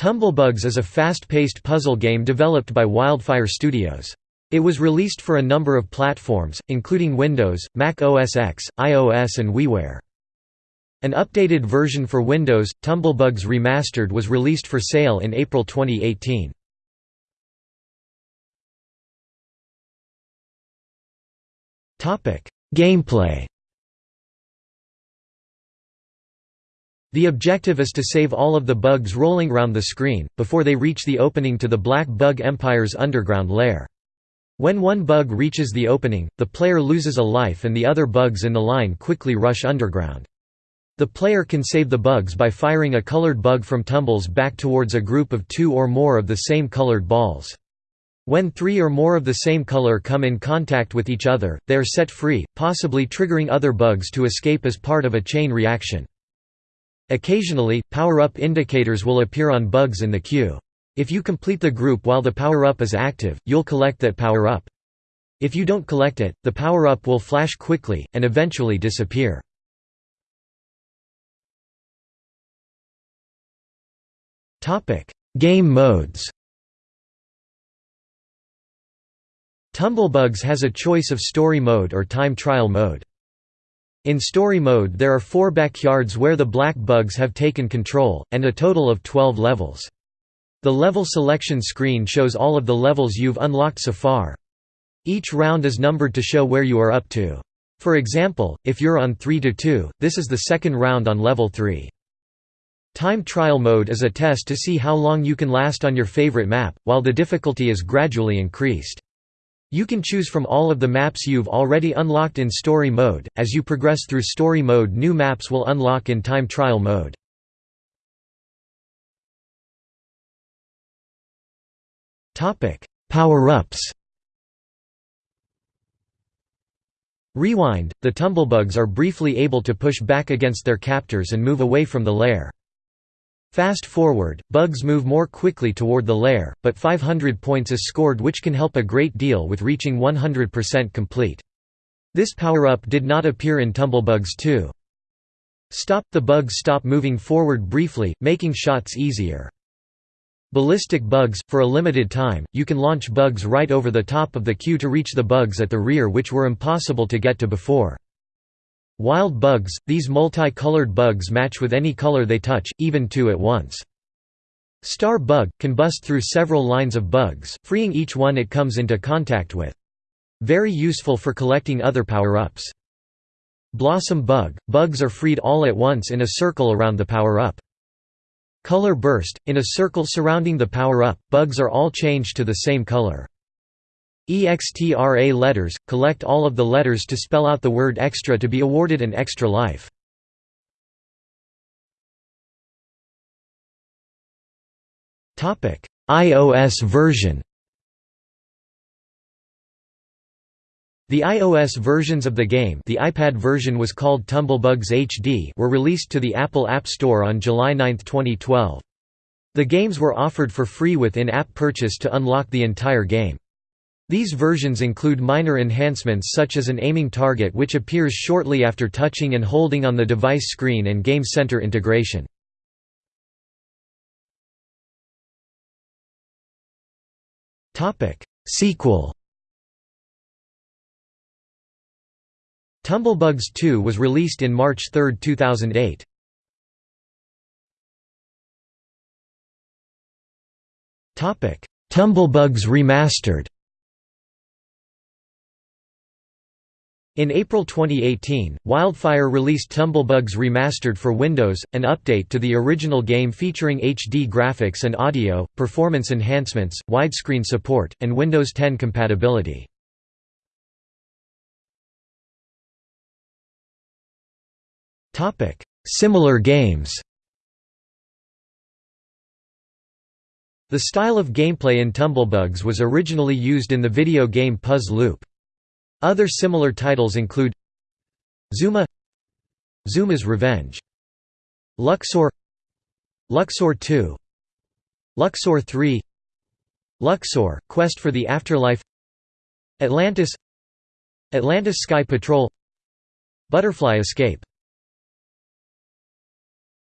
Tumblebugs is a fast-paced puzzle game developed by Wildfire Studios. It was released for a number of platforms, including Windows, Mac OS X, iOS and WiiWare. An updated version for Windows, Tumblebugs Remastered was released for sale in April 2018. Gameplay The objective is to save all of the bugs rolling around the screen, before they reach the opening to the Black Bug Empire's underground lair. When one bug reaches the opening, the player loses a life and the other bugs in the line quickly rush underground. The player can save the bugs by firing a colored bug from tumbles back towards a group of two or more of the same colored balls. When three or more of the same color come in contact with each other, they are set free, possibly triggering other bugs to escape as part of a chain reaction. Occasionally, power-up indicators will appear on bugs in the queue. If you complete the group while the power-up is active, you'll collect that power-up. If you don't collect it, the power-up will flash quickly, and eventually disappear. Game modes Tumblebugs has a choice of story mode or time trial mode. In story mode there are four backyards where the black bugs have taken control, and a total of 12 levels. The level selection screen shows all of the levels you've unlocked so far. Each round is numbered to show where you are up to. For example, if you're on 3 to 2, this is the second round on level 3. Time trial mode is a test to see how long you can last on your favorite map, while the difficulty is gradually increased. You can choose from all of the maps you've already unlocked in story mode. As you progress through story mode, new maps will unlock in time trial mode. Power-ups. Rewind: The tumblebugs are briefly able to push back against their captors and move away from the lair. Fast forward, bugs move more quickly toward the lair, but 500 points is scored which can help a great deal with reaching 100% complete. This power-up did not appear in Tumblebugs 2. Stop – The bugs stop moving forward briefly, making shots easier. Ballistic bugs – For a limited time, you can launch bugs right over the top of the queue to reach the bugs at the rear which were impossible to get to before. Wild bugs – These multi-colored bugs match with any color they touch, even two at once. Star bug – Can bust through several lines of bugs, freeing each one it comes into contact with. Very useful for collecting other power-ups. Blossom bug – Bugs are freed all at once in a circle around the power-up. Color burst – In a circle surrounding the power-up, bugs are all changed to the same color. EXTRA letters – Collect all of the letters to spell out the word extra to be awarded an extra life. iOS version The iOS versions of the game the iPad version was called Tumblebugs HD were released to the Apple App Store on July 9, 2012. The games were offered for free with in-app purchase to unlock the entire game. These versions include minor enhancements such as an aiming target which appears shortly after touching and holding on the device screen and Game Center integration. Sequel Tumblebugs 2 was released in March 3, 2008. Tumblebugs Remastered In April 2018, Wildfire released Tumblebugs Remastered for Windows, an update to the original game featuring HD graphics and audio, performance enhancements, widescreen support, and Windows 10 compatibility. Similar games The style of gameplay in Tumblebugs was originally used in the video game Puzz Loop. Other similar titles include Zuma Zuma's Revenge Luxor Luxor 2 Luxor 3 Luxor – Quest for the Afterlife Atlantis Atlantis Sky Patrol Butterfly Escape